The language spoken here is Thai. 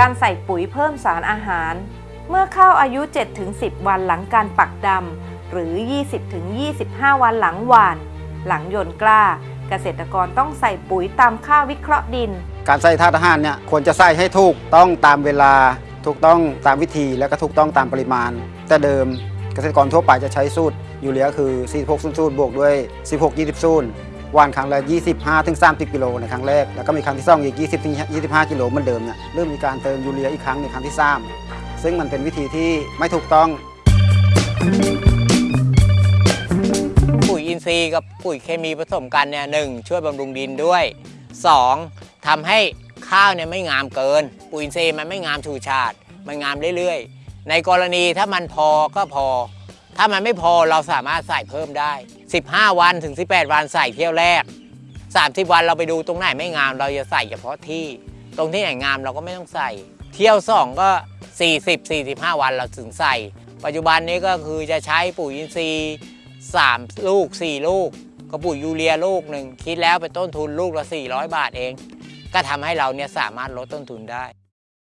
การใส่ปุ๋ยเพิ่มสารอาหาร เมื่อข้าวอายุ 7-10 วันหลังการปักดำหรือ 20-25 วันหลังหว่าน หลังโยนกล้า เกษตรกรต้องใส่ปุ๋ยตามค่าวิเคราะห์ดิน การใส่ธาตุอาหารเนี่ยควรจะใส่ให้ถูกต้องตามเวลา ถูกต้องตามวิธีและก็ถูกต้องตามปริมาณ แต่เดิมเกษตรกรทั่วไปจะใช้สูตรยูเรียคือ46 0 0บวกด้วย 16 20 0 วันครั้งละ 25ถึง30 กิโลในครั้งแรก แล้วก็มีครั้งที่สองอีก 20ถึง25 กิโลเหมือนเดิมเนี่ยเริ่มมีการเติมยูเรียอีกครั้งในครั้งที่ 3 ซึ่งมันเป็นวิธีที่ไม่ถูกต้อง ปุ๋ยอินทรีย์กับปุ๋ยเคมีผสมกันเนี่ยหนึ่งช่วยบำรุงดินด้วย 2. ทำให้ข้าวเนี่ยไม่งามเกิน ปุ๋ยอินทรีย์มันไม่งามชูชาติ มันงามเรื่อยๆ ในกรณีถ้ามันพอก็พอ ถ้ามันไม่พอเราสามารถใส่เพิ่มได้ 15 วันถึง 18 วันใส่เที่ยวแรก 30 วันเราไปดูตรงไหนไม่งาม เราจะใส่เฉพาะที่ ตรงที่ไหนงามเราก็ไม่ต้องใส่ เที่ยว 2 ก็ 40 45 วันเราถึงใส่ ปัจจุบันนี้ก็คือจะใช้ปุ๋ยอินทรีย์ 3 ลูก 4 ลูกกระปุ๋ยยูเรียลูกหนึ่งคิดแล้วเป็นต้นทุนลูกละ 400 บาทเอง ก็ทำให้เราเนี่ยสามารถลดต้นทุนได้